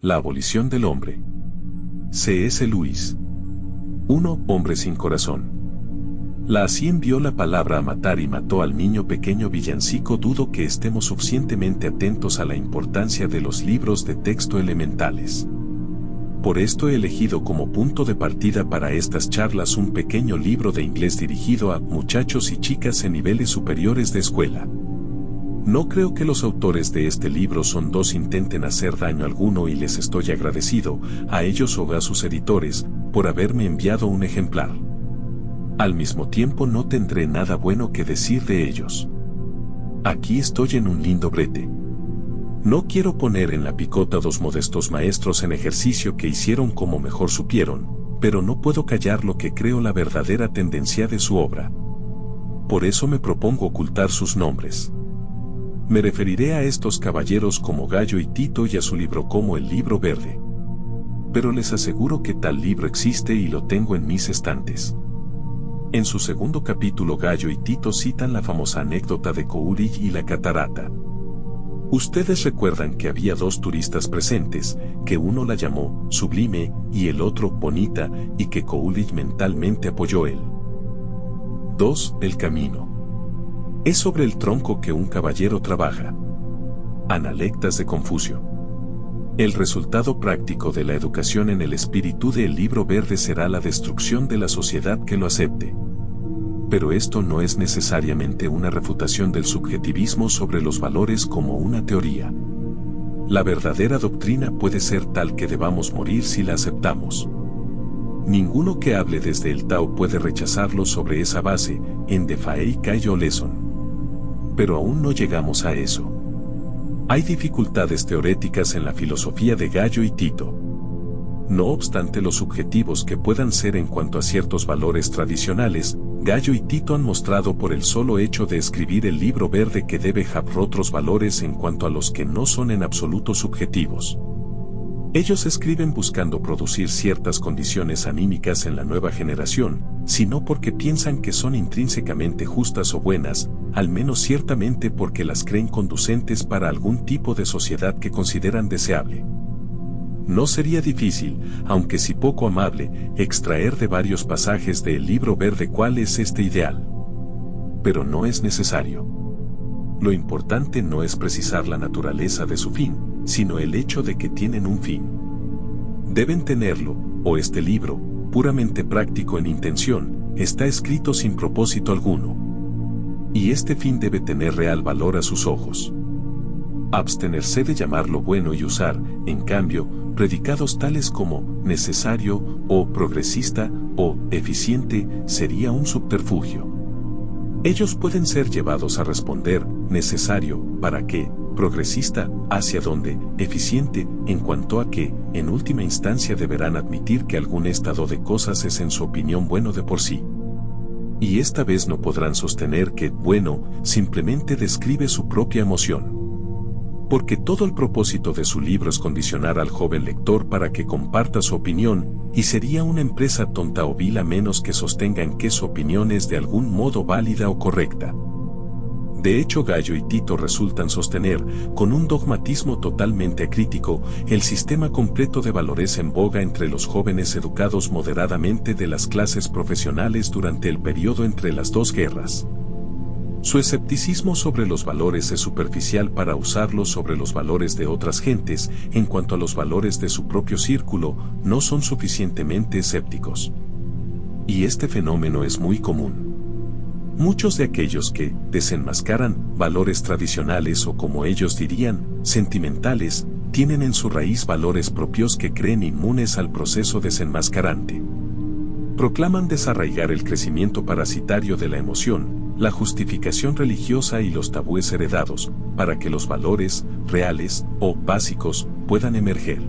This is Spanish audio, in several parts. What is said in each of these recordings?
La abolición del hombre. C.S. Lewis. 1. Hombre sin corazón. La así envió la palabra a matar y mató al niño pequeño villancico. Dudo que estemos suficientemente atentos a la importancia de los libros de texto elementales. Por esto he elegido como punto de partida para estas charlas un pequeño libro de inglés dirigido a muchachos y chicas en niveles superiores de escuela. No creo que los autores de este libro son dos intenten hacer daño alguno y les estoy agradecido, a ellos o a sus editores, por haberme enviado un ejemplar. Al mismo tiempo no tendré nada bueno que decir de ellos. Aquí estoy en un lindo brete. No quiero poner en la picota dos modestos maestros en ejercicio que hicieron como mejor supieron, pero no puedo callar lo que creo la verdadera tendencia de su obra. Por eso me propongo ocultar sus nombres. Me referiré a estos caballeros como Gallo y Tito y a su libro como el libro verde. Pero les aseguro que tal libro existe y lo tengo en mis estantes. En su segundo capítulo Gallo y Tito citan la famosa anécdota de Coolidge y la catarata. Ustedes recuerdan que había dos turistas presentes, que uno la llamó sublime y el otro bonita, y que Coolidge mentalmente apoyó él. 2. El camino. Es sobre el tronco que un caballero trabaja. Analectas de Confucio. El resultado práctico de la educación en el espíritu del libro verde será la destrucción de la sociedad que lo acepte. Pero esto no es necesariamente una refutación del subjetivismo sobre los valores como una teoría. La verdadera doctrina puede ser tal que debamos morir si la aceptamos. Ninguno que hable desde el Tao puede rechazarlo sobre esa base, en Defaei Cayo Lesson pero aún no llegamos a eso. Hay dificultades teoréticas en la filosofía de Gallo y Tito. No obstante los subjetivos que puedan ser en cuanto a ciertos valores tradicionales, Gallo y Tito han mostrado por el solo hecho de escribir el libro verde que debe haber otros valores en cuanto a los que no son en absoluto subjetivos. Ellos escriben buscando producir ciertas condiciones anímicas en la nueva generación, sino porque piensan que son intrínsecamente justas o buenas, al menos ciertamente porque las creen conducentes para algún tipo de sociedad que consideran deseable. No sería difícil, aunque si poco amable, extraer de varios pasajes del libro verde cuál es este ideal. Pero no es necesario. Lo importante no es precisar la naturaleza de su fin, sino el hecho de que tienen un fin. Deben tenerlo, o este libro, puramente práctico en intención, está escrito sin propósito alguno. Y este fin debe tener real valor a sus ojos. Abstenerse de llamarlo bueno y usar, en cambio, predicados tales como necesario o progresista o eficiente sería un subterfugio. Ellos pueden ser llevados a responder necesario, ¿para qué? progresista, hacia donde, eficiente, en cuanto a que, en última instancia deberán admitir que algún estado de cosas es en su opinión bueno de por sí. Y esta vez no podrán sostener que, bueno, simplemente describe su propia emoción. Porque todo el propósito de su libro es condicionar al joven lector para que comparta su opinión, y sería una empresa tonta o vil a menos que sostengan que su opinión es de algún modo válida o correcta. De hecho Gallo y Tito resultan sostener, con un dogmatismo totalmente acrítico, el sistema completo de valores en boga entre los jóvenes educados moderadamente de las clases profesionales durante el periodo entre las dos guerras. Su escepticismo sobre los valores es superficial para usarlos sobre los valores de otras gentes, en cuanto a los valores de su propio círculo, no son suficientemente escépticos. Y este fenómeno es muy común. Muchos de aquellos que desenmascaran valores tradicionales o como ellos dirían, sentimentales, tienen en su raíz valores propios que creen inmunes al proceso desenmascarante. Proclaman desarraigar el crecimiento parasitario de la emoción, la justificación religiosa y los tabúes heredados, para que los valores, reales o básicos, puedan emerger.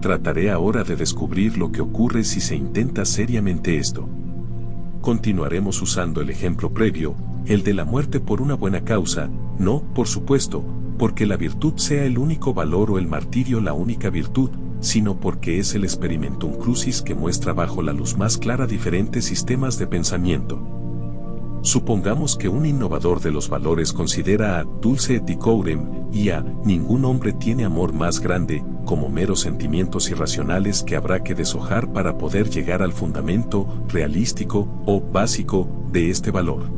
Trataré ahora de descubrir lo que ocurre si se intenta seriamente esto continuaremos usando el ejemplo previo, el de la muerte por una buena causa, no, por supuesto, porque la virtud sea el único valor o el martirio la única virtud, sino porque es el experimentum crucis que muestra bajo la luz más clara diferentes sistemas de pensamiento. Supongamos que un innovador de los valores considera a dulce et y a ningún hombre tiene amor más grande como meros sentimientos irracionales que habrá que deshojar para poder llegar al fundamento realístico o básico de este valor.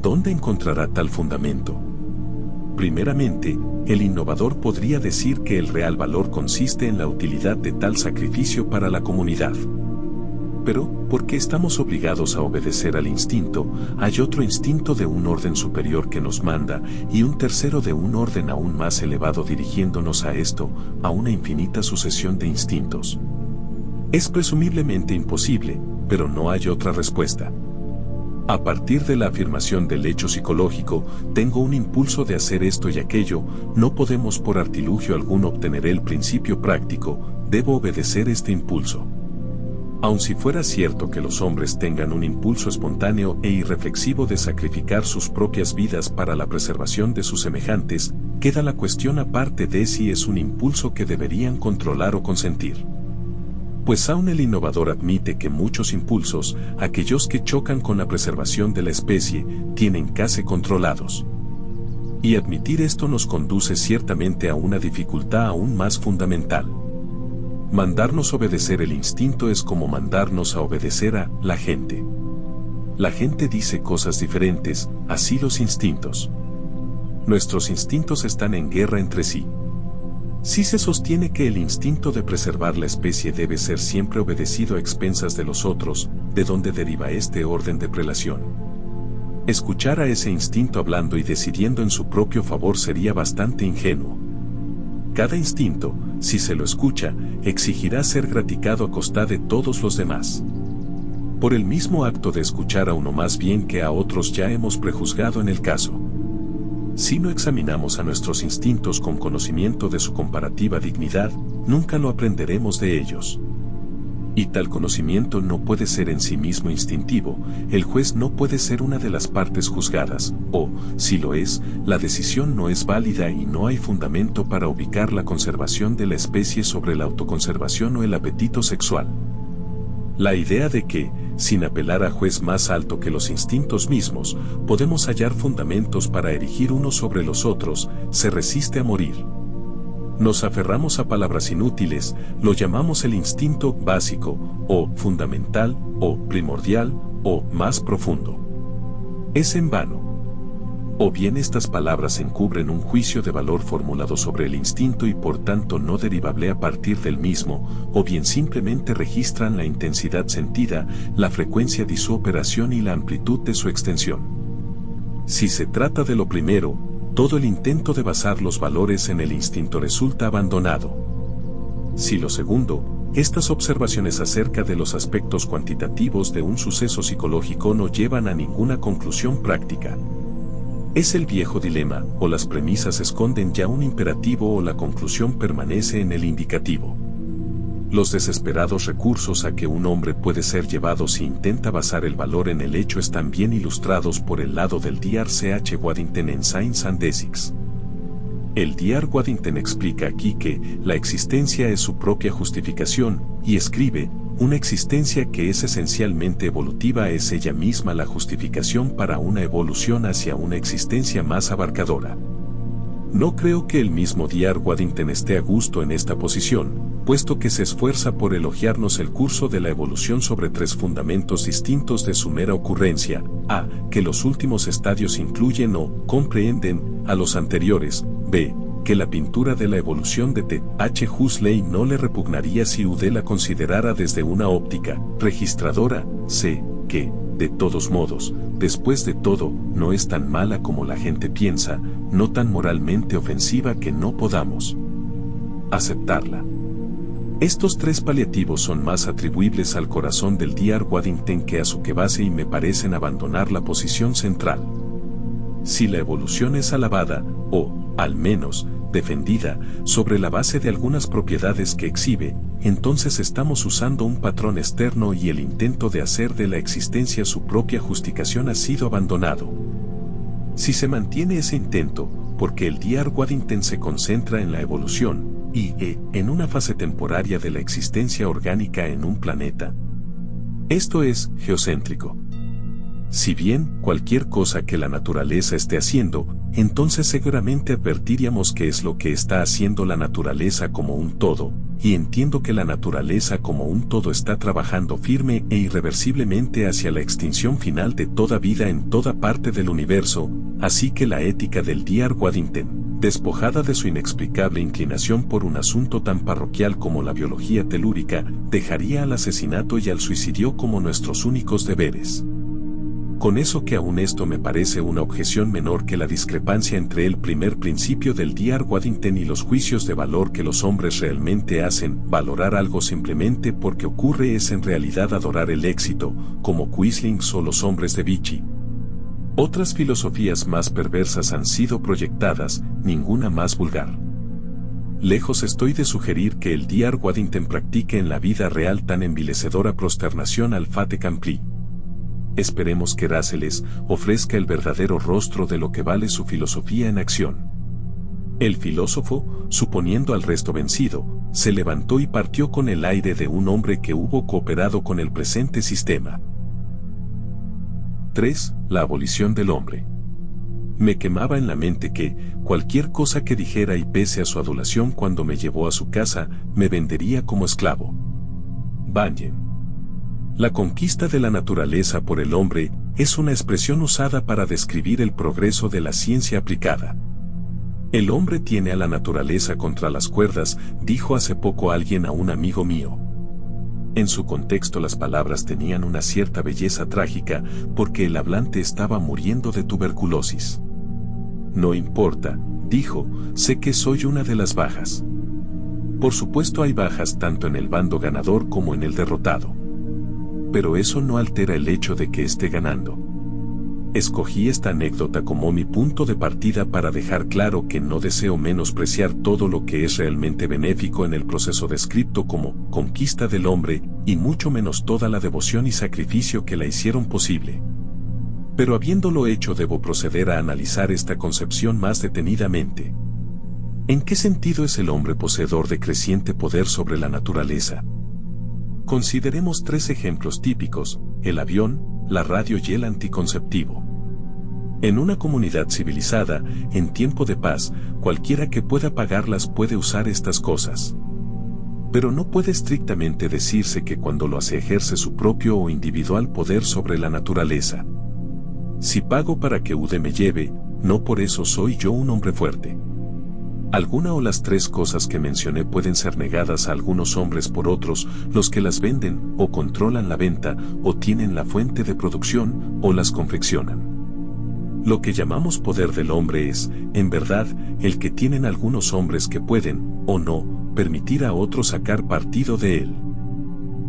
¿Dónde encontrará tal fundamento? Primeramente, el innovador podría decir que el real valor consiste en la utilidad de tal sacrificio para la comunidad. Pero, porque estamos obligados a obedecer al instinto, hay otro instinto de un orden superior que nos manda y un tercero de un orden aún más elevado dirigiéndonos a esto, a una infinita sucesión de instintos. Es presumiblemente imposible, pero no hay otra respuesta. A partir de la afirmación del hecho psicológico, tengo un impulso de hacer esto y aquello, no podemos por artilugio alguno obtener el principio práctico, debo obedecer este impulso. Aun si fuera cierto que los hombres tengan un impulso espontáneo e irreflexivo de sacrificar sus propias vidas para la preservación de sus semejantes, queda la cuestión aparte de si es un impulso que deberían controlar o consentir. Pues aún el innovador admite que muchos impulsos, aquellos que chocan con la preservación de la especie, tienen casi controlados. Y admitir esto nos conduce ciertamente a una dificultad aún más fundamental. Mandarnos obedecer el instinto es como mandarnos a obedecer a la gente. La gente dice cosas diferentes, así los instintos. Nuestros instintos están en guerra entre sí. Si se sostiene que el instinto de preservar la especie debe ser siempre obedecido a expensas de los otros, ¿de dónde deriva este orden de prelación? Escuchar a ese instinto hablando y decidiendo en su propio favor sería bastante ingenuo. Cada instinto, si se lo escucha, exigirá ser graticado a costa de todos los demás. Por el mismo acto de escuchar a uno más bien que a otros ya hemos prejuzgado en el caso. Si no examinamos a nuestros instintos con conocimiento de su comparativa dignidad, nunca lo aprenderemos de ellos. Y tal conocimiento no puede ser en sí mismo instintivo, el juez no puede ser una de las partes juzgadas, o, si lo es, la decisión no es válida y no hay fundamento para ubicar la conservación de la especie sobre la autoconservación o el apetito sexual. La idea de que, sin apelar a juez más alto que los instintos mismos, podemos hallar fundamentos para erigir unos sobre los otros, se resiste a morir. Nos aferramos a palabras inútiles, lo llamamos el instinto básico, o fundamental, o primordial, o más profundo. Es en vano. O bien estas palabras encubren un juicio de valor formulado sobre el instinto y por tanto no derivable a partir del mismo, o bien simplemente registran la intensidad sentida, la frecuencia de su operación y la amplitud de su extensión. Si se trata de lo primero, todo el intento de basar los valores en el instinto resulta abandonado. Si lo segundo, estas observaciones acerca de los aspectos cuantitativos de un suceso psicológico no llevan a ninguna conclusión práctica. Es el viejo dilema, o las premisas esconden ya un imperativo o la conclusión permanece en el indicativo. Los desesperados recursos a que un hombre puede ser llevado si intenta basar el valor en el hecho están bien ilustrados por el lado del Dr. C.H. Waddington en Science and Ethics. El Dr. Waddington explica aquí que la existencia es su propia justificación, y escribe, una existencia que es esencialmente evolutiva es ella misma la justificación para una evolución hacia una existencia más abarcadora. No creo que el mismo Dr. Waddington esté a gusto en esta posición, puesto que se esfuerza por elogiarnos el curso de la evolución sobre tres fundamentos distintos de su mera ocurrencia, a. que los últimos estadios incluyen o comprehenden a los anteriores, b. que la pintura de la evolución de T. H. Huxley no le repugnaría si Ude la considerara desde una óptica registradora, c. que, de todos modos, después de todo, no es tan mala como la gente piensa, no tan moralmente ofensiva que no podamos aceptarla. Estos tres paliativos son más atribuibles al corazón del Dr. Waddington que a su que base y me parecen abandonar la posición central. Si la evolución es alabada, o, al menos, defendida, sobre la base de algunas propiedades que exhibe, entonces estamos usando un patrón externo y el intento de hacer de la existencia su propia justificación ha sido abandonado. Si se mantiene ese intento, porque el Dr. Waddington se concentra en la evolución, y e, en una fase temporaria de la existencia orgánica en un planeta. Esto es geocéntrico. Si bien cualquier cosa que la naturaleza esté haciendo, entonces seguramente advertiríamos que es lo que está haciendo la naturaleza como un todo, y entiendo que la naturaleza como un todo está trabajando firme e irreversiblemente hacia la extinción final de toda vida en toda parte del universo, así que la ética del Dr. Waddington, despojada de su inexplicable inclinación por un asunto tan parroquial como la biología telúrica, dejaría al asesinato y al suicidio como nuestros únicos deberes. Con eso que aún esto me parece una objeción menor que la discrepancia entre el primer principio del Dr. Waddington y los juicios de valor que los hombres realmente hacen, valorar algo simplemente porque ocurre es en realidad adorar el éxito, como Quisling o los hombres de Vichy. Otras filosofías más perversas han sido proyectadas, ninguna más vulgar. Lejos estoy de sugerir que el Dr. Waddington practique en la vida real tan envilecedora prosternación al Fate Campli. Esperemos que Ráceles ofrezca el verdadero rostro de lo que vale su filosofía en acción. El filósofo, suponiendo al resto vencido, se levantó y partió con el aire de un hombre que hubo cooperado con el presente sistema. 3. La abolición del hombre. Me quemaba en la mente que, cualquier cosa que dijera y pese a su adulación cuando me llevó a su casa, me vendería como esclavo. Banyen. La conquista de la naturaleza por el hombre es una expresión usada para describir el progreso de la ciencia aplicada. El hombre tiene a la naturaleza contra las cuerdas, dijo hace poco alguien a un amigo mío. En su contexto las palabras tenían una cierta belleza trágica porque el hablante estaba muriendo de tuberculosis. No importa, dijo, sé que soy una de las bajas. Por supuesto hay bajas tanto en el bando ganador como en el derrotado pero eso no altera el hecho de que esté ganando. Escogí esta anécdota como mi punto de partida para dejar claro que no deseo menospreciar todo lo que es realmente benéfico en el proceso descrito como conquista del hombre, y mucho menos toda la devoción y sacrificio que la hicieron posible. Pero habiéndolo hecho debo proceder a analizar esta concepción más detenidamente. ¿En qué sentido es el hombre poseedor de creciente poder sobre la naturaleza? Consideremos tres ejemplos típicos, el avión, la radio y el anticonceptivo. En una comunidad civilizada, en tiempo de paz, cualquiera que pueda pagarlas puede usar estas cosas. Pero no puede estrictamente decirse que cuando lo hace ejerce su propio o individual poder sobre la naturaleza. Si pago para que Ude me lleve, no por eso soy yo un hombre fuerte. Alguna o las tres cosas que mencioné pueden ser negadas a algunos hombres por otros, los que las venden, o controlan la venta, o tienen la fuente de producción, o las confeccionan. Lo que llamamos poder del hombre es, en verdad, el que tienen algunos hombres que pueden, o no, permitir a otros sacar partido de él.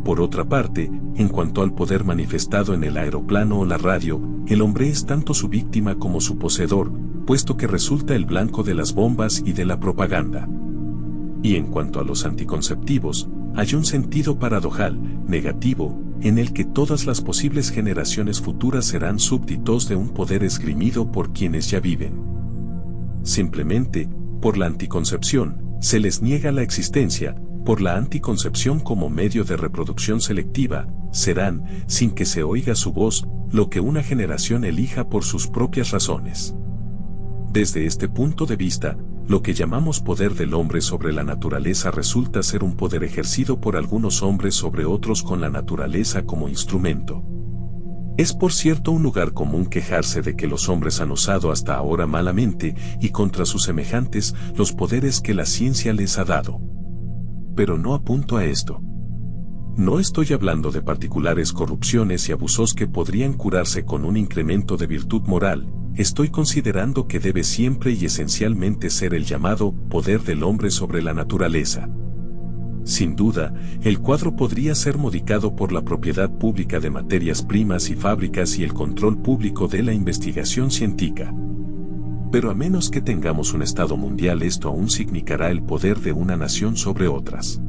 Por otra parte, en cuanto al poder manifestado en el aeroplano o la radio, el hombre es tanto su víctima como su poseedor, puesto que resulta el blanco de las bombas y de la propaganda. Y en cuanto a los anticonceptivos, hay un sentido paradojal, negativo, en el que todas las posibles generaciones futuras serán súbditos de un poder esgrimido por quienes ya viven. Simplemente, por la anticoncepción, se les niega la existencia, por la anticoncepción como medio de reproducción selectiva, serán, sin que se oiga su voz, lo que una generación elija por sus propias razones. Desde este punto de vista, lo que llamamos poder del hombre sobre la naturaleza resulta ser un poder ejercido por algunos hombres sobre otros con la naturaleza como instrumento. Es por cierto un lugar común quejarse de que los hombres han usado hasta ahora malamente y contra sus semejantes los poderes que la ciencia les ha dado. Pero no apunto a esto. No estoy hablando de particulares corrupciones y abusos que podrían curarse con un incremento de virtud moral, estoy considerando que debe siempre y esencialmente ser el llamado poder del hombre sobre la naturaleza. Sin duda, el cuadro podría ser modificado por la propiedad pública de materias primas y fábricas y el control público de la investigación científica. Pero a menos que tengamos un Estado mundial esto aún significará el poder de una nación sobre otras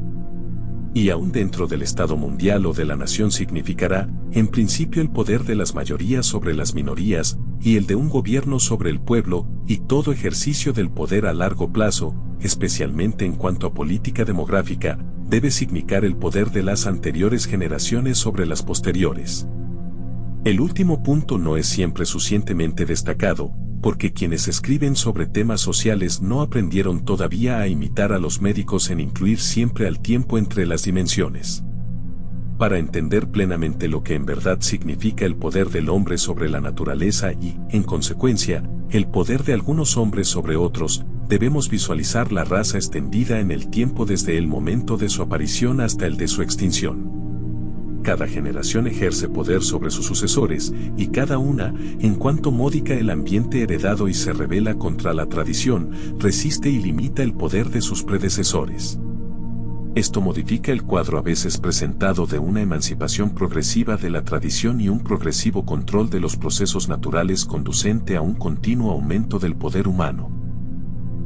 y aún dentro del Estado mundial o de la nación significará, en principio el poder de las mayorías sobre las minorías, y el de un gobierno sobre el pueblo, y todo ejercicio del poder a largo plazo, especialmente en cuanto a política demográfica, debe significar el poder de las anteriores generaciones sobre las posteriores. El último punto no es siempre suficientemente destacado, porque quienes escriben sobre temas sociales no aprendieron todavía a imitar a los médicos en incluir siempre al tiempo entre las dimensiones. Para entender plenamente lo que en verdad significa el poder del hombre sobre la naturaleza y, en consecuencia, el poder de algunos hombres sobre otros, debemos visualizar la raza extendida en el tiempo desde el momento de su aparición hasta el de su extinción. Cada generación ejerce poder sobre sus sucesores, y cada una, en cuanto modica el ambiente heredado y se revela contra la tradición, resiste y limita el poder de sus predecesores. Esto modifica el cuadro a veces presentado de una emancipación progresiva de la tradición y un progresivo control de los procesos naturales conducente a un continuo aumento del poder humano.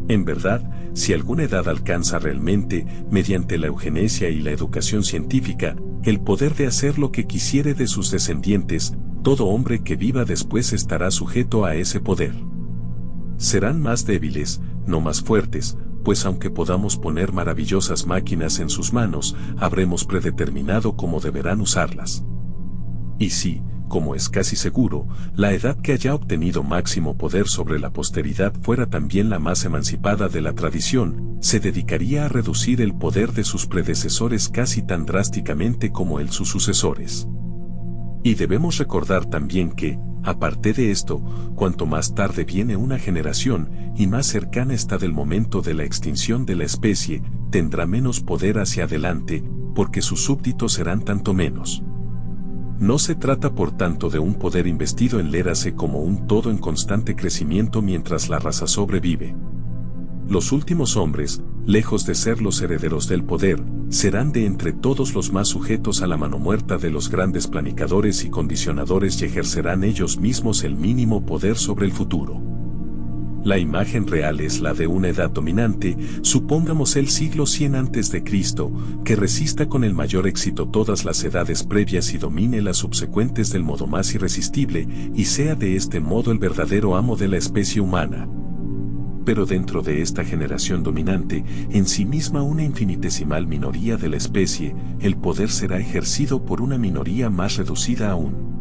En verdad, si alguna edad alcanza realmente, mediante la eugenesia y la educación científica, el poder de hacer lo que quisiere de sus descendientes, todo hombre que viva después estará sujeto a ese poder. Serán más débiles, no más fuertes, pues aunque podamos poner maravillosas máquinas en sus manos, habremos predeterminado cómo deberán usarlas. Y si, como es casi seguro, la edad que haya obtenido máximo poder sobre la posteridad fuera también la más emancipada de la tradición, se dedicaría a reducir el poder de sus predecesores casi tan drásticamente como el sus sucesores. Y debemos recordar también que, aparte de esto, cuanto más tarde viene una generación y más cercana está del momento de la extinción de la especie, tendrá menos poder hacia adelante, porque sus súbditos serán tanto menos. No se trata por tanto de un poder investido en Lérase como un todo en constante crecimiento mientras la raza sobrevive. Los últimos hombres, lejos de ser los herederos del poder, serán de entre todos los más sujetos a la mano muerta de los grandes planicadores y condicionadores y ejercerán ellos mismos el mínimo poder sobre el futuro. La imagen real es la de una edad dominante, supongamos el siglo 100 antes de Cristo, que resista con el mayor éxito todas las edades previas y domine las subsecuentes del modo más irresistible, y sea de este modo el verdadero amo de la especie humana. Pero dentro de esta generación dominante, en sí misma una infinitesimal minoría de la especie, el poder será ejercido por una minoría más reducida aún.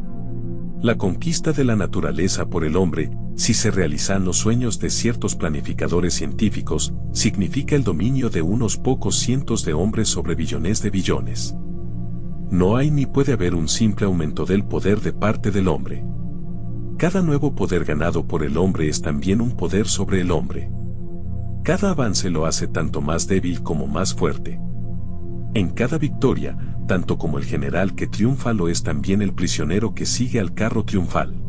La conquista de la naturaleza por el hombre, si se realizan los sueños de ciertos planificadores científicos, significa el dominio de unos pocos cientos de hombres sobre billones de billones. No hay ni puede haber un simple aumento del poder de parte del hombre. Cada nuevo poder ganado por el hombre es también un poder sobre el hombre. Cada avance lo hace tanto más débil como más fuerte. En cada victoria, tanto como el general que triunfa lo es también el prisionero que sigue al carro triunfal.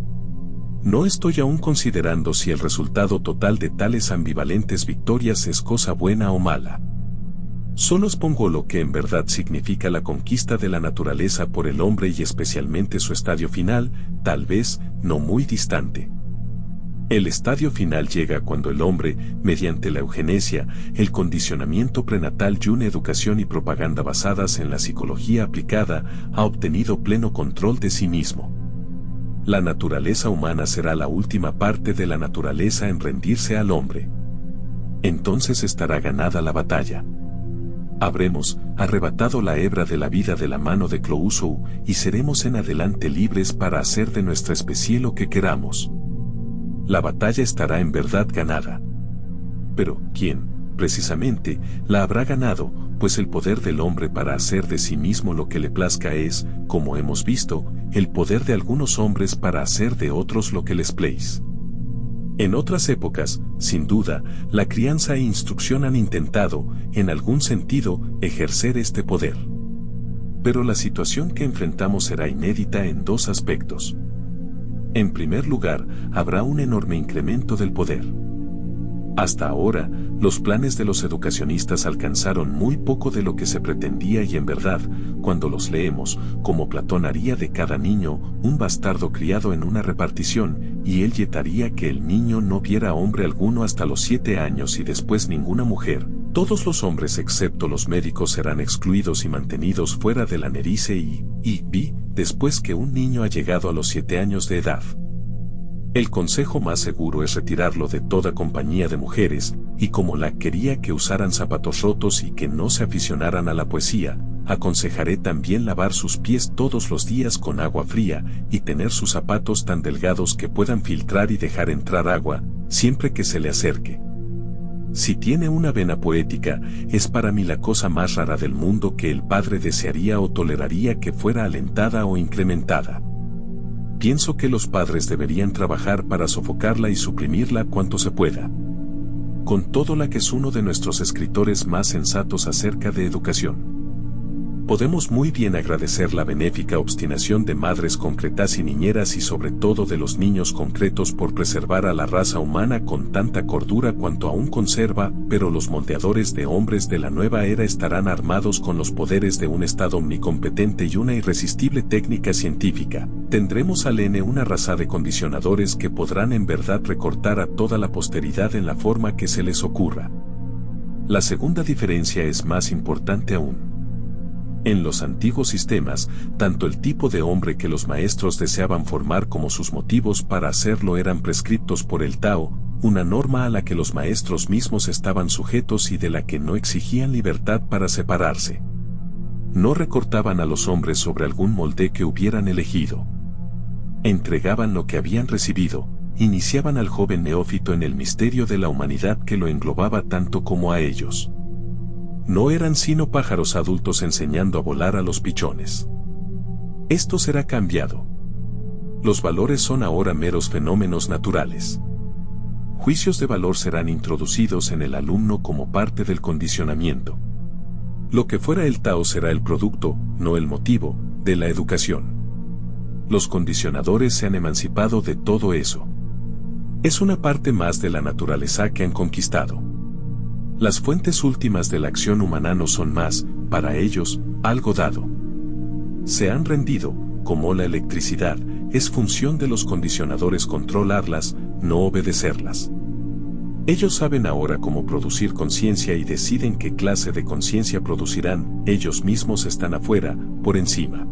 No estoy aún considerando si el resultado total de tales ambivalentes victorias es cosa buena o mala. Solo expongo lo que en verdad significa la conquista de la naturaleza por el hombre y especialmente su estadio final, tal vez no muy distante. El estadio final llega cuando el hombre, mediante la eugenesia, el condicionamiento prenatal y una educación y propaganda basadas en la psicología aplicada, ha obtenido pleno control de sí mismo la naturaleza humana será la última parte de la naturaleza en rendirse al hombre. Entonces estará ganada la batalla. Habremos arrebatado la hebra de la vida de la mano de Clousou y seremos en adelante libres para hacer de nuestra especie lo que queramos. La batalla estará en verdad ganada. Pero, ¿quién, precisamente, la habrá ganado, pues el poder del hombre para hacer de sí mismo lo que le plazca es, como hemos visto, el poder de algunos hombres para hacer de otros lo que les place. En otras épocas, sin duda, la crianza e instrucción han intentado, en algún sentido, ejercer este poder. Pero la situación que enfrentamos será inédita en dos aspectos. En primer lugar, habrá un enorme incremento del poder. Hasta ahora, los planes de los educacionistas alcanzaron muy poco de lo que se pretendía y en verdad, cuando los leemos, como Platón haría de cada niño un bastardo criado en una repartición, y él yetaría que el niño no viera hombre alguno hasta los siete años y después ninguna mujer, todos los hombres excepto los médicos serán excluidos y mantenidos fuera de la nerice y, y, vi, después que un niño ha llegado a los siete años de edad. El consejo más seguro es retirarlo de toda compañía de mujeres, y como la quería que usaran zapatos rotos y que no se aficionaran a la poesía, aconsejaré también lavar sus pies todos los días con agua fría y tener sus zapatos tan delgados que puedan filtrar y dejar entrar agua, siempre que se le acerque. Si tiene una vena poética, es para mí la cosa más rara del mundo que el padre desearía o toleraría que fuera alentada o incrementada. Pienso que los padres deberían trabajar para sofocarla y suprimirla cuanto se pueda. Con todo la que es uno de nuestros escritores más sensatos acerca de educación podemos muy bien agradecer la benéfica obstinación de madres concretas y niñeras y sobre todo de los niños concretos por preservar a la raza humana con tanta cordura cuanto aún conserva, pero los moldeadores de hombres de la nueva era estarán armados con los poderes de un Estado omnicompetente y una irresistible técnica científica. Tendremos al N una raza de condicionadores que podrán en verdad recortar a toda la posteridad en la forma que se les ocurra. La segunda diferencia es más importante aún. En los antiguos sistemas, tanto el tipo de hombre que los maestros deseaban formar como sus motivos para hacerlo eran prescriptos por el Tao, una norma a la que los maestros mismos estaban sujetos y de la que no exigían libertad para separarse. No recortaban a los hombres sobre algún molde que hubieran elegido. Entregaban lo que habían recibido, iniciaban al joven neófito en el misterio de la humanidad que lo englobaba tanto como a ellos no eran sino pájaros adultos enseñando a volar a los pichones. Esto será cambiado. Los valores son ahora meros fenómenos naturales. Juicios de valor serán introducidos en el alumno como parte del condicionamiento. Lo que fuera el Tao será el producto, no el motivo, de la educación. Los condicionadores se han emancipado de todo eso. Es una parte más de la naturaleza que han conquistado. Las fuentes últimas de la acción humana no son más, para ellos, algo dado. Se han rendido, como la electricidad, es función de los condicionadores controlarlas, no obedecerlas. Ellos saben ahora cómo producir conciencia y deciden qué clase de conciencia producirán, ellos mismos están afuera, por encima.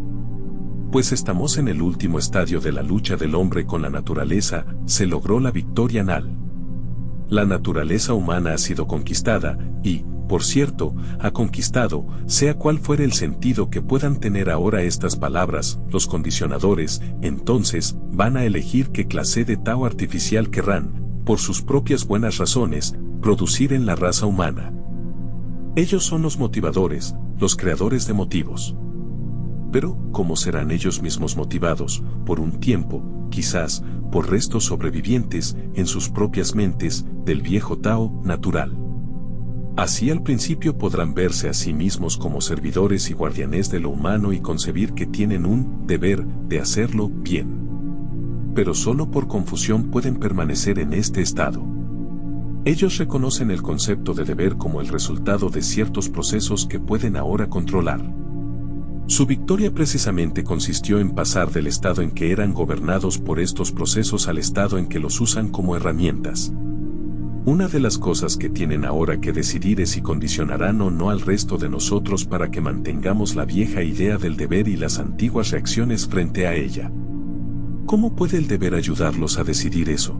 Pues estamos en el último estadio de la lucha del hombre con la naturaleza, se logró la victoria anal. La naturaleza humana ha sido conquistada y, por cierto, ha conquistado, sea cual fuere el sentido que puedan tener ahora estas palabras, los condicionadores, entonces, van a elegir qué clase de Tao artificial querrán, por sus propias buenas razones, producir en la raza humana. Ellos son los motivadores, los creadores de motivos. Pero, ¿cómo serán ellos mismos motivados, por un tiempo, quizás, por restos sobrevivientes, en sus propias mentes, del viejo Tao natural. Así al principio podrán verse a sí mismos como servidores y guardianes de lo humano y concebir que tienen un deber de hacerlo bien. Pero solo por confusión pueden permanecer en este estado. Ellos reconocen el concepto de deber como el resultado de ciertos procesos que pueden ahora controlar. Su victoria precisamente consistió en pasar del estado en que eran gobernados por estos procesos al estado en que los usan como herramientas. Una de las cosas que tienen ahora que decidir es si condicionarán o no al resto de nosotros para que mantengamos la vieja idea del deber y las antiguas reacciones frente a ella. ¿Cómo puede el deber ayudarlos a decidir eso?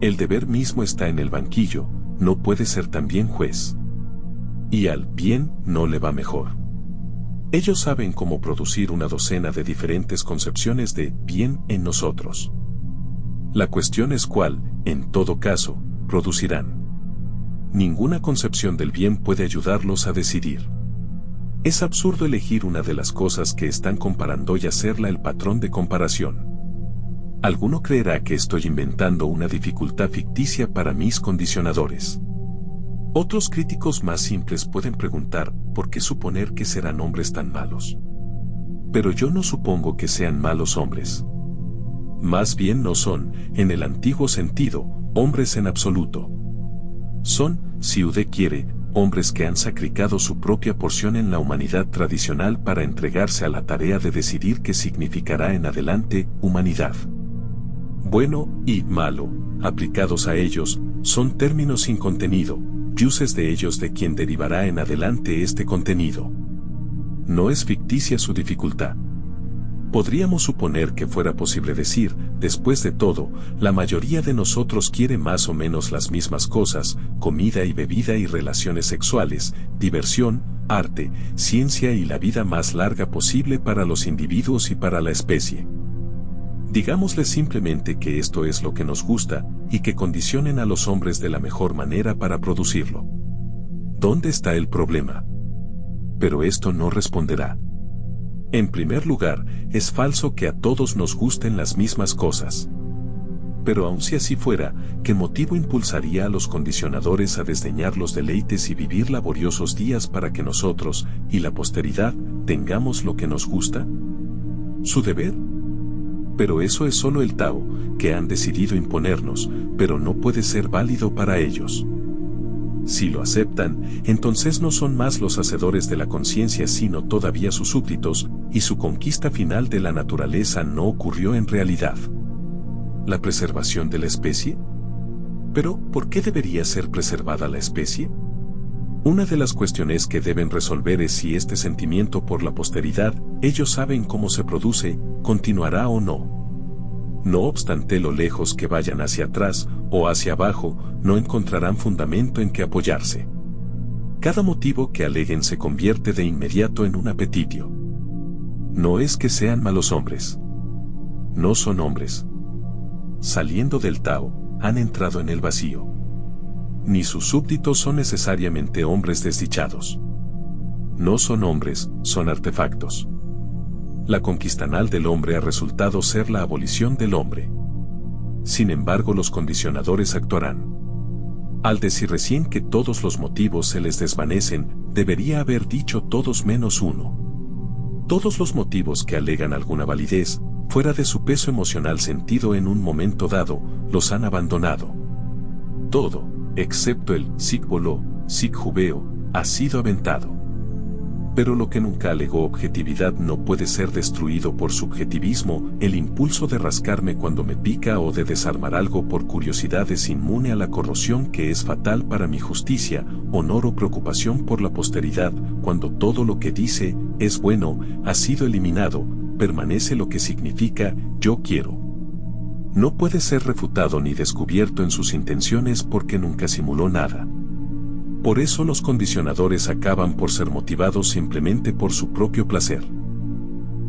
El deber mismo está en el banquillo, no puede ser también juez. Y al bien no le va mejor. Ellos saben cómo producir una docena de diferentes concepciones de bien en nosotros. La cuestión es cuál, en todo caso, producirán. Ninguna concepción del bien puede ayudarlos a decidir. Es absurdo elegir una de las cosas que están comparando y hacerla el patrón de comparación. Alguno creerá que estoy inventando una dificultad ficticia para mis condicionadores. Otros críticos más simples pueden preguntar, ¿por qué suponer que serán hombres tan malos? Pero yo no supongo que sean malos hombres. Más bien no son, en el antiguo sentido, hombres en absoluto. Son, si Ude quiere, hombres que han sacrificado su propia porción en la humanidad tradicional para entregarse a la tarea de decidir qué significará en adelante humanidad. Bueno y malo, aplicados a ellos, son términos sin contenido, yuses de ellos de quien derivará en adelante este contenido. No es ficticia su dificultad. Podríamos suponer que fuera posible decir, después de todo, la mayoría de nosotros quiere más o menos las mismas cosas, comida y bebida y relaciones sexuales, diversión, arte, ciencia y la vida más larga posible para los individuos y para la especie. Digámosle simplemente que esto es lo que nos gusta y que condicionen a los hombres de la mejor manera para producirlo. ¿Dónde está el problema? Pero esto no responderá. En primer lugar, es falso que a todos nos gusten las mismas cosas. Pero aun si así fuera, ¿qué motivo impulsaría a los condicionadores a desdeñar los deleites y vivir laboriosos días para que nosotros, y la posteridad, tengamos lo que nos gusta? ¿Su deber? Pero eso es solo el Tao, que han decidido imponernos, pero no puede ser válido para ellos. Si lo aceptan, entonces no son más los hacedores de la conciencia sino todavía sus súbditos, y su conquista final de la naturaleza no ocurrió en realidad. ¿La preservación de la especie? Pero, ¿por qué debería ser preservada la especie? Una de las cuestiones que deben resolver es si este sentimiento por la posteridad, ellos saben cómo se produce, continuará o no. No obstante lo lejos que vayan hacia atrás o hacia abajo, no encontrarán fundamento en que apoyarse. Cada motivo que aleguen se convierte de inmediato en un apetitio. No es que sean malos hombres. No son hombres. Saliendo del Tao, han entrado en el vacío. Ni sus súbditos son necesariamente hombres desdichados. No son hombres, son artefactos la conquistanal del hombre ha resultado ser la abolición del hombre. Sin embargo, los condicionadores actuarán. Al decir recién que todos los motivos se les desvanecen, debería haber dicho todos menos uno. Todos los motivos que alegan alguna validez, fuera de su peso emocional sentido en un momento dado, los han abandonado. Todo, excepto el sig-voló, sig-jubeo, ha sido aventado. Pero lo que nunca alegó objetividad no puede ser destruido por subjetivismo, el impulso de rascarme cuando me pica o de desarmar algo por curiosidad es inmune a la corrosión que es fatal para mi justicia, honor o preocupación por la posteridad, cuando todo lo que dice, es bueno, ha sido eliminado, permanece lo que significa, yo quiero. No puede ser refutado ni descubierto en sus intenciones porque nunca simuló nada. Por eso los condicionadores acaban por ser motivados simplemente por su propio placer.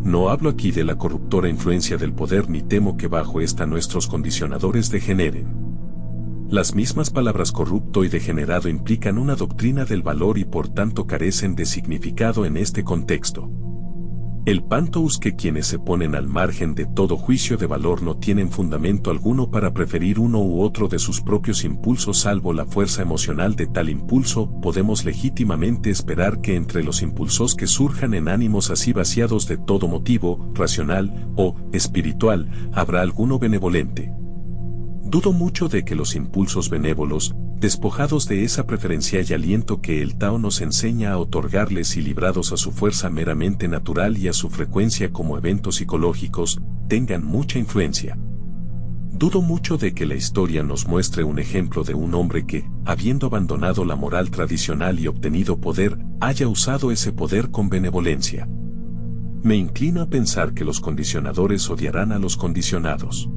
No hablo aquí de la corruptora influencia del poder ni temo que bajo esta nuestros condicionadores degeneren. Las mismas palabras corrupto y degenerado implican una doctrina del valor y por tanto carecen de significado en este contexto. El pantous que quienes se ponen al margen de todo juicio de valor no tienen fundamento alguno para preferir uno u otro de sus propios impulsos salvo la fuerza emocional de tal impulso, podemos legítimamente esperar que entre los impulsos que surjan en ánimos así vaciados de todo motivo, racional o espiritual, habrá alguno benevolente. Dudo mucho de que los impulsos benévolos, despojados de esa preferencia y aliento que el Tao nos enseña a otorgarles y librados a su fuerza meramente natural y a su frecuencia como eventos psicológicos, tengan mucha influencia. Dudo mucho de que la historia nos muestre un ejemplo de un hombre que, habiendo abandonado la moral tradicional y obtenido poder, haya usado ese poder con benevolencia. Me inclino a pensar que los condicionadores odiarán a los condicionados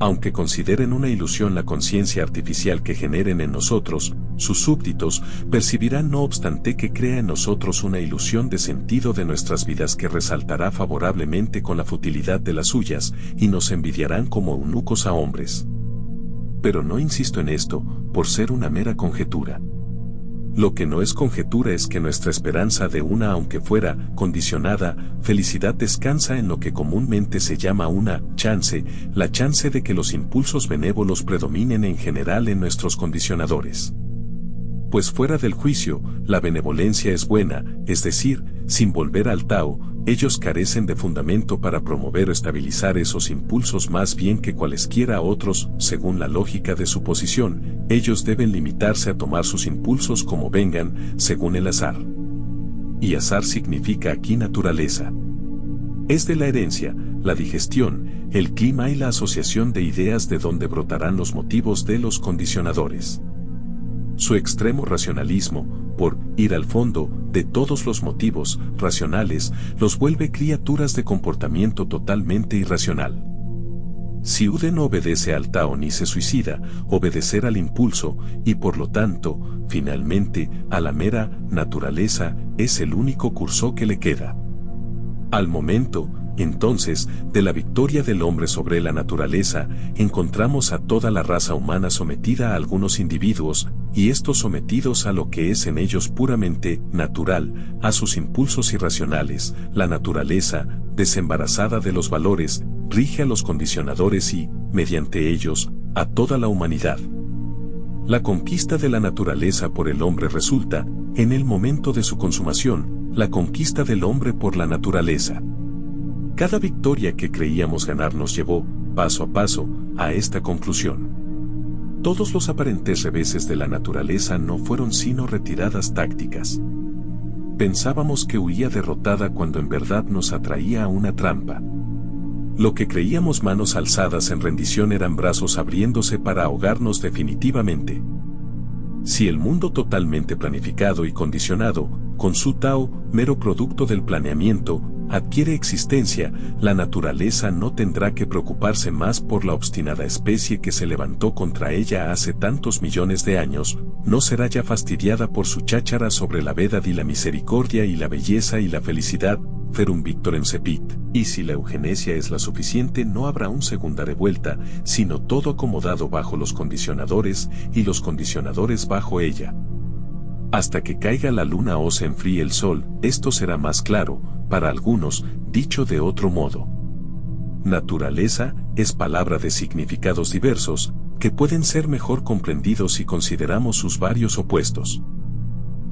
aunque consideren una ilusión la conciencia artificial que generen en nosotros, sus súbditos percibirán no obstante que crea en nosotros una ilusión de sentido de nuestras vidas que resaltará favorablemente con la futilidad de las suyas, y nos envidiarán como eunucos a hombres. Pero no insisto en esto, por ser una mera conjetura. Lo que no es conjetura es que nuestra esperanza de una aunque fuera condicionada felicidad descansa en lo que comúnmente se llama una chance, la chance de que los impulsos benévolos predominen en general en nuestros condicionadores. Pues fuera del juicio, la benevolencia es buena, es decir, sin volver al Tao, ellos carecen de fundamento para promover o estabilizar esos impulsos más bien que cualesquiera otros, según la lógica de su posición, ellos deben limitarse a tomar sus impulsos como vengan, según el azar. Y azar significa aquí naturaleza. Es de la herencia, la digestión, el clima y la asociación de ideas de donde brotarán los motivos de los condicionadores. Su extremo racionalismo, por ir al fondo de todos los motivos racionales, los vuelve criaturas de comportamiento totalmente irracional. Si Ude no obedece al Tao ni se suicida, obedecer al impulso, y por lo tanto, finalmente, a la mera naturaleza, es el único curso que le queda. Al momento, entonces, de la victoria del hombre sobre la naturaleza, encontramos a toda la raza humana sometida a algunos individuos, y estos sometidos a lo que es en ellos puramente natural, a sus impulsos irracionales, la naturaleza, desembarazada de los valores, rige a los condicionadores y, mediante ellos, a toda la humanidad. La conquista de la naturaleza por el hombre resulta, en el momento de su consumación, la conquista del hombre por la naturaleza. Cada victoria que creíamos ganar nos llevó, paso a paso, a esta conclusión. Todos los aparentes reveses de la naturaleza no fueron sino retiradas tácticas. Pensábamos que huía derrotada cuando en verdad nos atraía a una trampa. Lo que creíamos manos alzadas en rendición eran brazos abriéndose para ahogarnos definitivamente. Si el mundo totalmente planificado y condicionado, con su Tao, mero producto del planeamiento, adquiere existencia, la naturaleza no tendrá que preocuparse más por la obstinada especie que se levantó contra ella hace tantos millones de años, no será ya fastidiada por su cháchara sobre la vedad y la misericordia y la belleza y la felicidad, Ferum Victor en Cepit, y si la eugenesia es la suficiente no habrá un segunda revuelta, sino todo acomodado bajo los condicionadores y los condicionadores bajo ella. Hasta que caiga la luna o se enfríe el sol, esto será más claro, para algunos, dicho de otro modo. Naturaleza es palabra de significados diversos, que pueden ser mejor comprendidos si consideramos sus varios opuestos.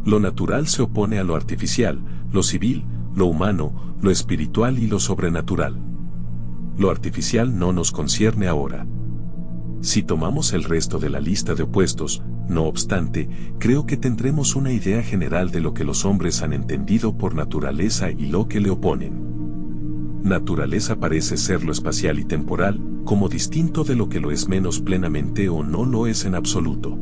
Lo natural se opone a lo artificial, lo civil, lo humano, lo espiritual y lo sobrenatural. Lo artificial no nos concierne ahora. Si tomamos el resto de la lista de opuestos, no obstante, creo que tendremos una idea general de lo que los hombres han entendido por naturaleza y lo que le oponen. Naturaleza parece ser lo espacial y temporal, como distinto de lo que lo es menos plenamente o no lo es en absoluto.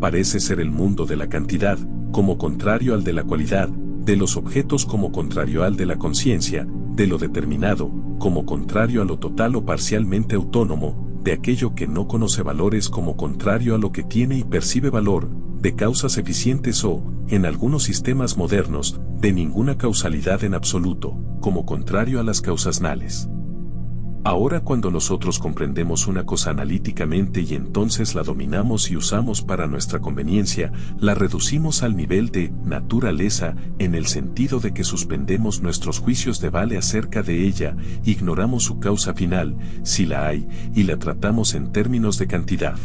Parece ser el mundo de la cantidad, como contrario al de la cualidad, de los objetos como contrario al de la conciencia, de lo determinado, como contrario a lo total o parcialmente autónomo, de aquello que no conoce valores como contrario a lo que tiene y percibe valor, de causas eficientes o, en algunos sistemas modernos, de ninguna causalidad en absoluto, como contrario a las causas nales. Ahora cuando nosotros comprendemos una cosa analíticamente y entonces la dominamos y usamos para nuestra conveniencia, la reducimos al nivel de naturaleza en el sentido de que suspendemos nuestros juicios de vale acerca de ella, ignoramos su causa final, si la hay, y la tratamos en términos de cantidad.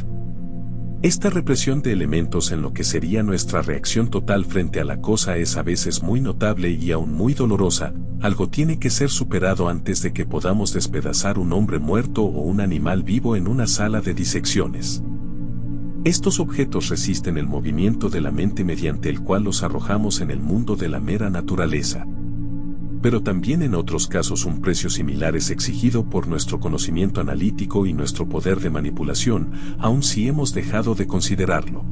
Esta represión de elementos en lo que sería nuestra reacción total frente a la cosa es a veces muy notable y aún muy dolorosa, algo tiene que ser superado antes de que podamos despedazar un hombre muerto o un animal vivo en una sala de disecciones. Estos objetos resisten el movimiento de la mente mediante el cual los arrojamos en el mundo de la mera naturaleza pero también en otros casos un precio similar es exigido por nuestro conocimiento analítico y nuestro poder de manipulación, aun si hemos dejado de considerarlo.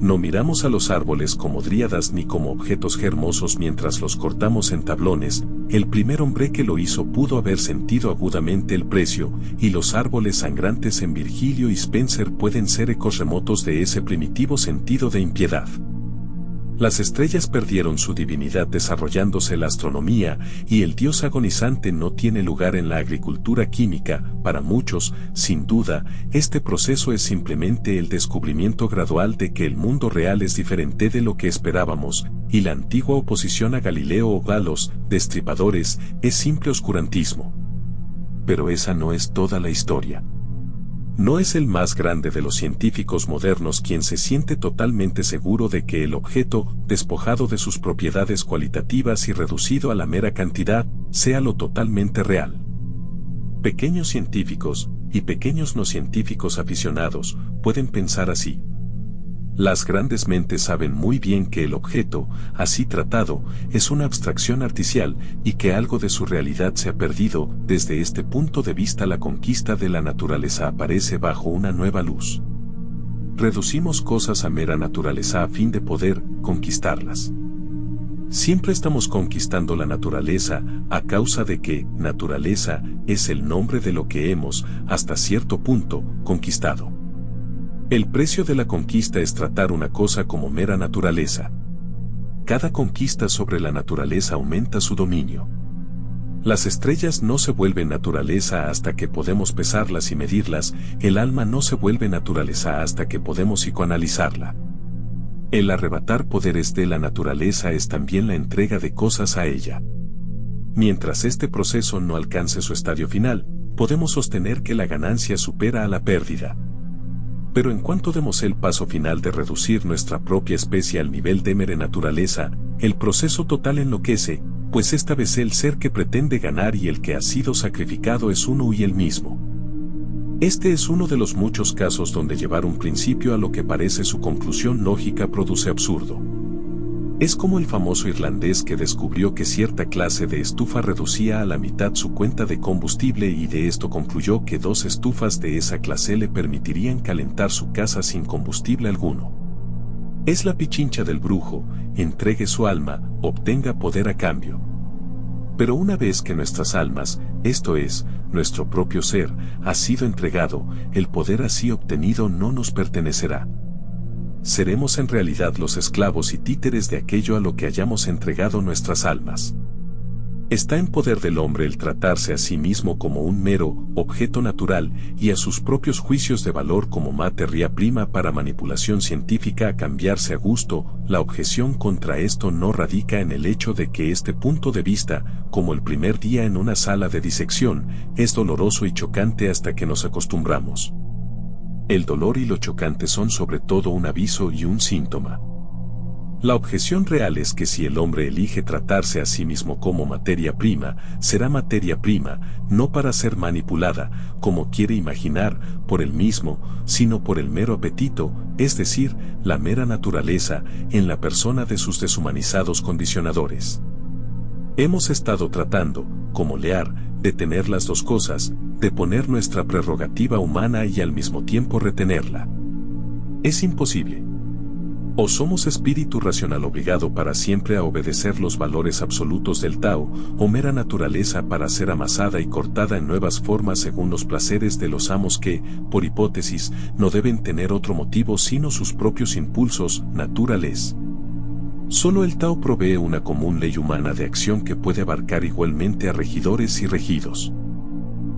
No miramos a los árboles como dríadas ni como objetos hermosos mientras los cortamos en tablones, el primer hombre que lo hizo pudo haber sentido agudamente el precio, y los árboles sangrantes en Virgilio y Spencer pueden ser ecos remotos de ese primitivo sentido de impiedad. Las estrellas perdieron su divinidad desarrollándose la astronomía y el dios agonizante no tiene lugar en la agricultura química. Para muchos, sin duda, este proceso es simplemente el descubrimiento gradual de que el mundo real es diferente de lo que esperábamos, y la antigua oposición a Galileo o Galos, destripadores, es simple oscurantismo. Pero esa no es toda la historia. No es el más grande de los científicos modernos quien se siente totalmente seguro de que el objeto, despojado de sus propiedades cualitativas y reducido a la mera cantidad, sea lo totalmente real. Pequeños científicos, y pequeños no científicos aficionados, pueden pensar así. Las grandes mentes saben muy bien que el objeto, así tratado, es una abstracción artificial y que algo de su realidad se ha perdido. Desde este punto de vista la conquista de la naturaleza aparece bajo una nueva luz. reducimos cosas a mera naturaleza a fin de poder conquistarlas. Siempre estamos conquistando la naturaleza a causa de que naturaleza es el nombre de lo que hemos, hasta cierto punto, conquistado. El precio de la conquista es tratar una cosa como mera naturaleza. Cada conquista sobre la naturaleza aumenta su dominio. Las estrellas no se vuelven naturaleza hasta que podemos pesarlas y medirlas, el alma no se vuelve naturaleza hasta que podemos psicoanalizarla. El arrebatar poderes de la naturaleza es también la entrega de cosas a ella. Mientras este proceso no alcance su estadio final, podemos sostener que la ganancia supera a la pérdida. Pero en cuanto demos el paso final de reducir nuestra propia especie al nivel de mere naturaleza, el proceso total enloquece, pues esta vez el ser que pretende ganar y el que ha sido sacrificado es uno y el mismo. Este es uno de los muchos casos donde llevar un principio a lo que parece su conclusión lógica produce absurdo. Es como el famoso irlandés que descubrió que cierta clase de estufa reducía a la mitad su cuenta de combustible y de esto concluyó que dos estufas de esa clase le permitirían calentar su casa sin combustible alguno. Es la pichincha del brujo, entregue su alma, obtenga poder a cambio. Pero una vez que nuestras almas, esto es, nuestro propio ser, ha sido entregado, el poder así obtenido no nos pertenecerá. Seremos en realidad los esclavos y títeres de aquello a lo que hayamos entregado nuestras almas. Está en poder del hombre el tratarse a sí mismo como un mero objeto natural y a sus propios juicios de valor como materia prima para manipulación científica a cambiarse a gusto. La objeción contra esto no radica en el hecho de que este punto de vista, como el primer día en una sala de disección, es doloroso y chocante hasta que nos acostumbramos. El dolor y lo chocante son sobre todo un aviso y un síntoma. La objeción real es que si el hombre elige tratarse a sí mismo como materia prima, será materia prima, no para ser manipulada, como quiere imaginar, por el mismo, sino por el mero apetito, es decir, la mera naturaleza, en la persona de sus deshumanizados condicionadores. Hemos estado tratando, como Lear, de tener las dos cosas, de poner nuestra prerrogativa humana y al mismo tiempo retenerla. Es imposible. O somos espíritu racional obligado para siempre a obedecer los valores absolutos del Tao, o mera naturaleza para ser amasada y cortada en nuevas formas según los placeres de los amos que, por hipótesis, no deben tener otro motivo sino sus propios impulsos naturales. Solo el Tao provee una común ley humana de acción que puede abarcar igualmente a regidores y regidos.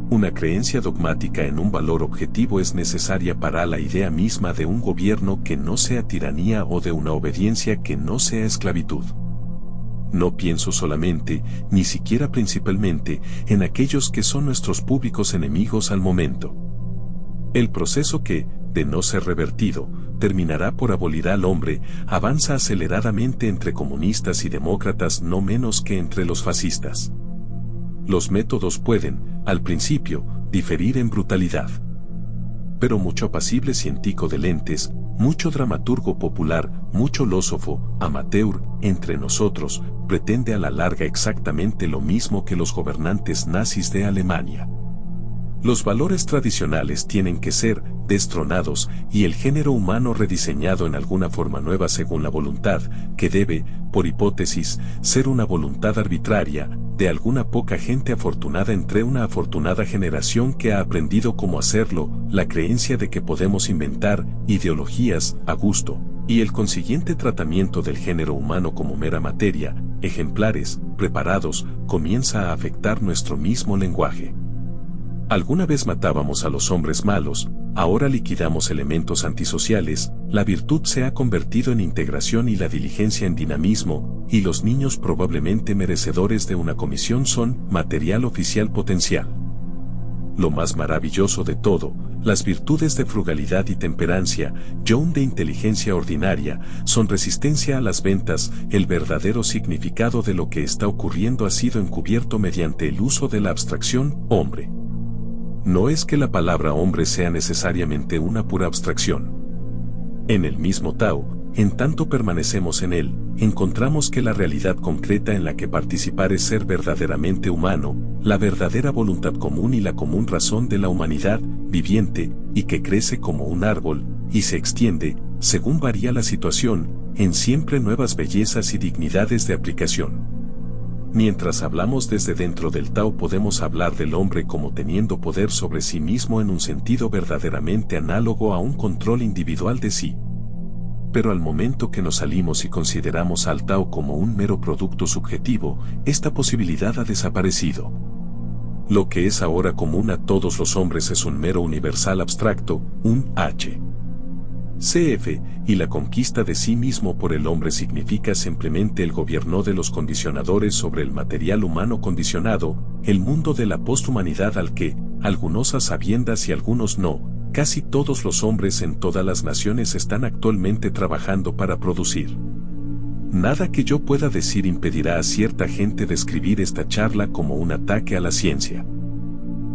Una creencia dogmática en un valor objetivo es necesaria para la idea misma de un gobierno que no sea tiranía o de una obediencia que no sea esclavitud. No pienso solamente, ni siquiera principalmente, en aquellos que son nuestros públicos enemigos al momento. El proceso que, de no ser revertido, terminará por abolir al hombre, avanza aceleradamente entre comunistas y demócratas no menos que entre los fascistas. Los métodos pueden, al principio, diferir en brutalidad. Pero mucho apacible científico de lentes, mucho dramaturgo popular, mucho lósofo, amateur, entre nosotros, pretende a la larga exactamente lo mismo que los gobernantes nazis de Alemania. Los valores tradicionales tienen que ser destronados y el género humano rediseñado en alguna forma nueva según la voluntad, que debe, por hipótesis, ser una voluntad arbitraria, de alguna poca gente afortunada entre una afortunada generación que ha aprendido cómo hacerlo, la creencia de que podemos inventar ideologías a gusto, y el consiguiente tratamiento del género humano como mera materia, ejemplares, preparados, comienza a afectar nuestro mismo lenguaje. Alguna vez matábamos a los hombres malos, ahora liquidamos elementos antisociales, la virtud se ha convertido en integración y la diligencia en dinamismo, y los niños probablemente merecedores de una comisión son material oficial potencial. Lo más maravilloso de todo, las virtudes de frugalidad y temperancia, John de inteligencia ordinaria, son resistencia a las ventas, el verdadero significado de lo que está ocurriendo ha sido encubierto mediante el uso de la abstracción hombre. No es que la palabra hombre sea necesariamente una pura abstracción. En el mismo Tao, en tanto permanecemos en él, encontramos que la realidad concreta en la que participar es ser verdaderamente humano, la verdadera voluntad común y la común razón de la humanidad, viviente, y que crece como un árbol, y se extiende, según varía la situación, en siempre nuevas bellezas y dignidades de aplicación. Mientras hablamos desde dentro del Tao podemos hablar del hombre como teniendo poder sobre sí mismo en un sentido verdaderamente análogo a un control individual de sí. Pero al momento que nos salimos y consideramos al Tao como un mero producto subjetivo, esta posibilidad ha desaparecido. Lo que es ahora común a todos los hombres es un mero universal abstracto, un H. CF, y la conquista de sí mismo por el hombre significa simplemente el gobierno de los condicionadores sobre el material humano condicionado, el mundo de la posthumanidad al que, algunos a sabiendas y algunos no, casi todos los hombres en todas las naciones están actualmente trabajando para producir. Nada que yo pueda decir impedirá a cierta gente describir esta charla como un ataque a la ciencia.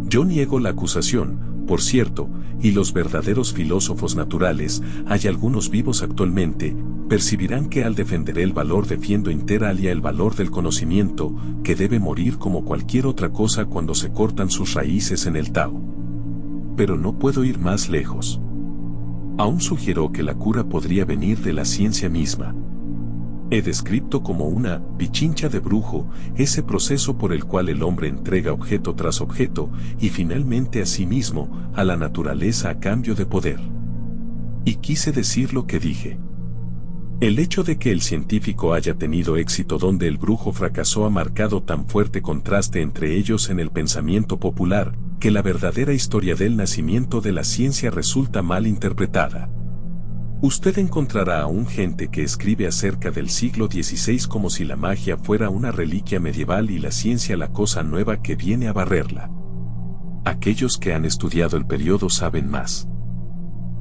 Yo niego la acusación, por cierto, y los verdaderos filósofos naturales, hay algunos vivos actualmente, percibirán que al defender el valor defiendo interalia el valor del conocimiento, que debe morir como cualquier otra cosa cuando se cortan sus raíces en el Tao. Pero no puedo ir más lejos. Aún sugiero que la cura podría venir de la ciencia misma. He descrito como una pichincha de brujo ese proceso por el cual el hombre entrega objeto tras objeto y finalmente a sí mismo, a la naturaleza a cambio de poder. Y quise decir lo que dije. El hecho de que el científico haya tenido éxito donde el brujo fracasó ha marcado tan fuerte contraste entre ellos en el pensamiento popular, que la verdadera historia del nacimiento de la ciencia resulta mal interpretada. Usted encontrará a un gente que escribe acerca del siglo XVI como si la magia fuera una reliquia medieval y la ciencia la cosa nueva que viene a barrerla. Aquellos que han estudiado el periodo saben más.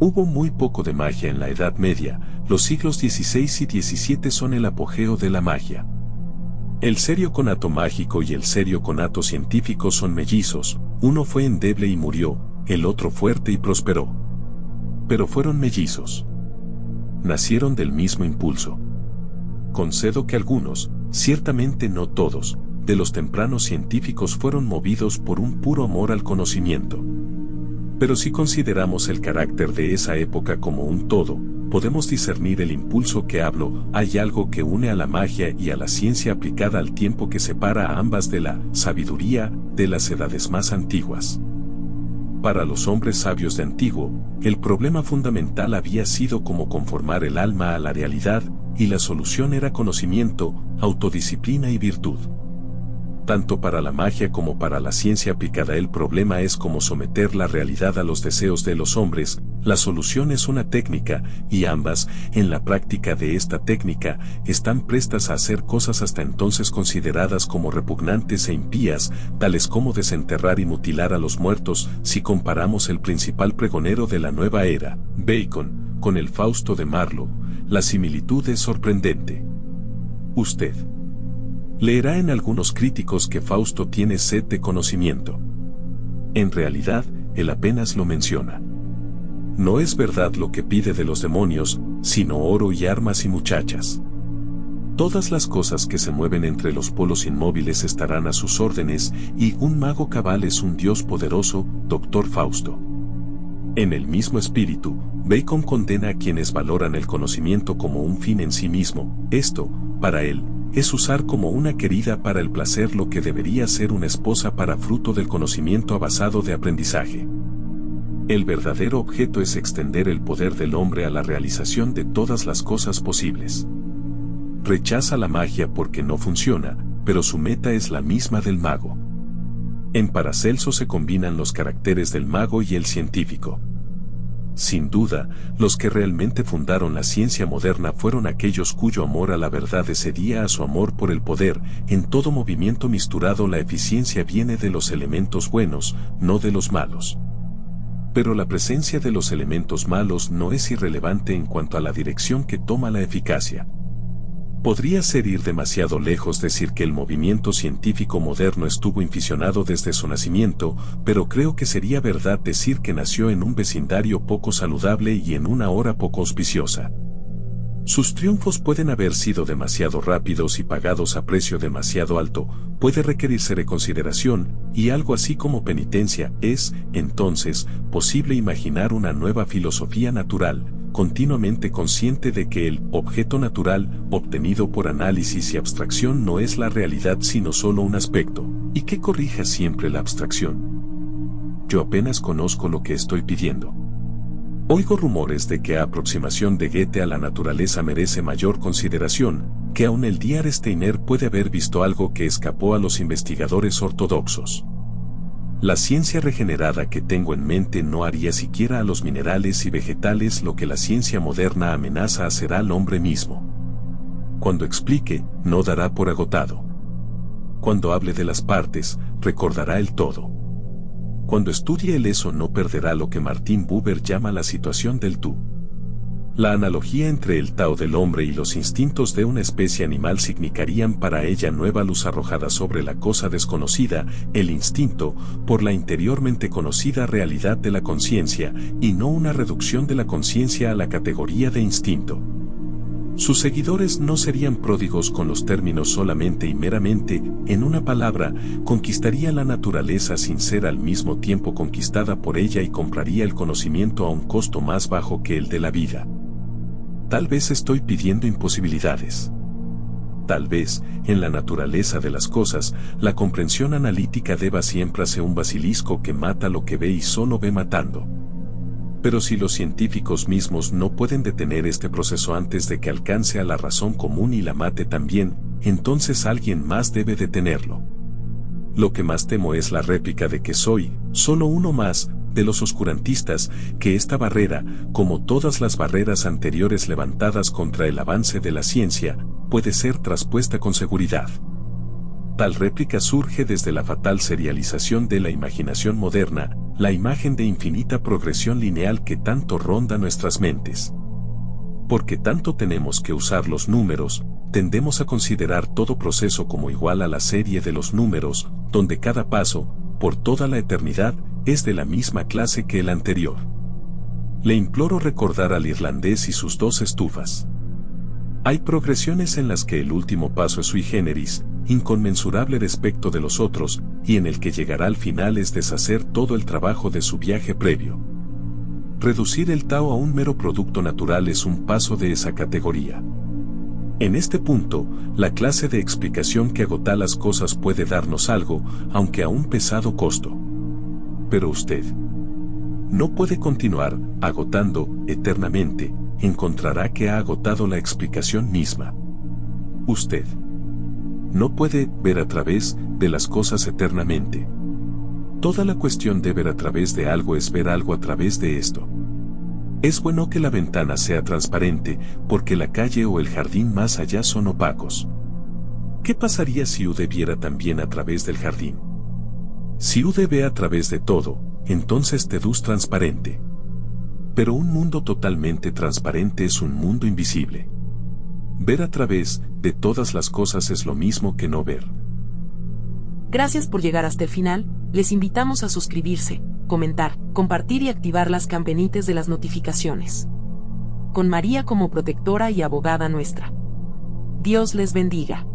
Hubo muy poco de magia en la Edad Media, los siglos XVI y XVII son el apogeo de la magia. El serio conato mágico y el serio conato científico son mellizos, uno fue endeble y murió, el otro fuerte y prosperó. Pero fueron mellizos nacieron del mismo impulso. Concedo que algunos, ciertamente no todos, de los tempranos científicos fueron movidos por un puro amor al conocimiento. Pero si consideramos el carácter de esa época como un todo, podemos discernir el impulso que hablo, hay algo que une a la magia y a la ciencia aplicada al tiempo que separa a ambas de la sabiduría de las edades más antiguas. Para los hombres sabios de antiguo, el problema fundamental había sido cómo conformar el alma a la realidad, y la solución era conocimiento, autodisciplina y virtud. Tanto para la magia como para la ciencia aplicada el problema es cómo someter la realidad a los deseos de los hombres, la solución es una técnica, y ambas, en la práctica de esta técnica, están prestas a hacer cosas hasta entonces consideradas como repugnantes e impías, tales como desenterrar y mutilar a los muertos, si comparamos el principal pregonero de la nueva era, Bacon, con el Fausto de Marlowe, la similitud es sorprendente. Usted leerá en algunos críticos que Fausto tiene sed de conocimiento. En realidad, él apenas lo menciona. No es verdad lo que pide de los demonios, sino oro y armas y muchachas. Todas las cosas que se mueven entre los polos inmóviles estarán a sus órdenes, y un mago cabal es un dios poderoso, doctor Fausto. En el mismo espíritu, Bacon condena a quienes valoran el conocimiento como un fin en sí mismo, esto, para él, es usar como una querida para el placer lo que debería ser una esposa para fruto del conocimiento basado de aprendizaje. El verdadero objeto es extender el poder del hombre a la realización de todas las cosas posibles. Rechaza la magia porque no funciona, pero su meta es la misma del mago. En Paracelso se combinan los caracteres del mago y el científico. Sin duda, los que realmente fundaron la ciencia moderna fueron aquellos cuyo amor a la verdad excedía a su amor por el poder. En todo movimiento misturado la eficiencia viene de los elementos buenos, no de los malos pero la presencia de los elementos malos no es irrelevante en cuanto a la dirección que toma la eficacia. Podría ser ir demasiado lejos decir que el movimiento científico moderno estuvo inficionado desde su nacimiento, pero creo que sería verdad decir que nació en un vecindario poco saludable y en una hora poco auspiciosa. Sus triunfos pueden haber sido demasiado rápidos y pagados a precio demasiado alto, puede requerirse reconsideración, y algo así como penitencia, es, entonces, posible imaginar una nueva filosofía natural, continuamente consciente de que el objeto natural, obtenido por análisis y abstracción no es la realidad sino solo un aspecto, y que corrija siempre la abstracción. Yo apenas conozco lo que estoy pidiendo. Oigo rumores de que aproximación de Goethe a la naturaleza merece mayor consideración, que aún el Dr. Steiner puede haber visto algo que escapó a los investigadores ortodoxos. La ciencia regenerada que tengo en mente no haría siquiera a los minerales y vegetales lo que la ciencia moderna amenaza hacer al hombre mismo. Cuando explique, no dará por agotado. Cuando hable de las partes, recordará el todo. Cuando estudie el eso no perderá lo que Martin Buber llama la situación del tú. La analogía entre el Tao del hombre y los instintos de una especie animal significarían para ella nueva luz arrojada sobre la cosa desconocida, el instinto, por la interiormente conocida realidad de la conciencia, y no una reducción de la conciencia a la categoría de instinto. Sus seguidores no serían pródigos con los términos solamente y meramente, en una palabra, conquistaría la naturaleza sin ser al mismo tiempo conquistada por ella y compraría el conocimiento a un costo más bajo que el de la vida. Tal vez estoy pidiendo imposibilidades. Tal vez, en la naturaleza de las cosas, la comprensión analítica deba siempre ser un basilisco que mata lo que ve y solo ve matando. Pero si los científicos mismos no pueden detener este proceso antes de que alcance a la razón común y la mate también, entonces alguien más debe detenerlo. Lo que más temo es la réplica de que soy, solo uno más, de los oscurantistas, que esta barrera, como todas las barreras anteriores levantadas contra el avance de la ciencia, puede ser traspuesta con seguridad. Tal réplica surge desde la fatal serialización de la imaginación moderna, la imagen de infinita progresión lineal que tanto ronda nuestras mentes. Porque tanto tenemos que usar los números, tendemos a considerar todo proceso como igual a la serie de los números, donde cada paso, por toda la eternidad, es de la misma clase que el anterior. Le imploro recordar al irlandés y sus dos estufas. Hay progresiones en las que el último paso es sui generis, inconmensurable respecto de los otros, y en el que llegará al final es deshacer todo el trabajo de su viaje previo. Reducir el Tao a un mero producto natural es un paso de esa categoría. En este punto, la clase de explicación que agota las cosas puede darnos algo, aunque a un pesado costo. Pero usted no puede continuar agotando eternamente, encontrará que ha agotado la explicación misma. Usted no puede ver a través de las cosas eternamente. Toda la cuestión de ver a través de algo es ver algo a través de esto. Es bueno que la ventana sea transparente, porque la calle o el jardín más allá son opacos. ¿Qué pasaría si Ude viera también a través del jardín? Si Ude ve a través de todo, entonces Tedus transparente. Pero un mundo totalmente transparente es un mundo invisible. Ver a través de todas las cosas es lo mismo que no ver. Gracias por llegar hasta el final, les invitamos a suscribirse, comentar, compartir y activar las campanitas de las notificaciones. Con María como protectora y abogada nuestra. Dios les bendiga.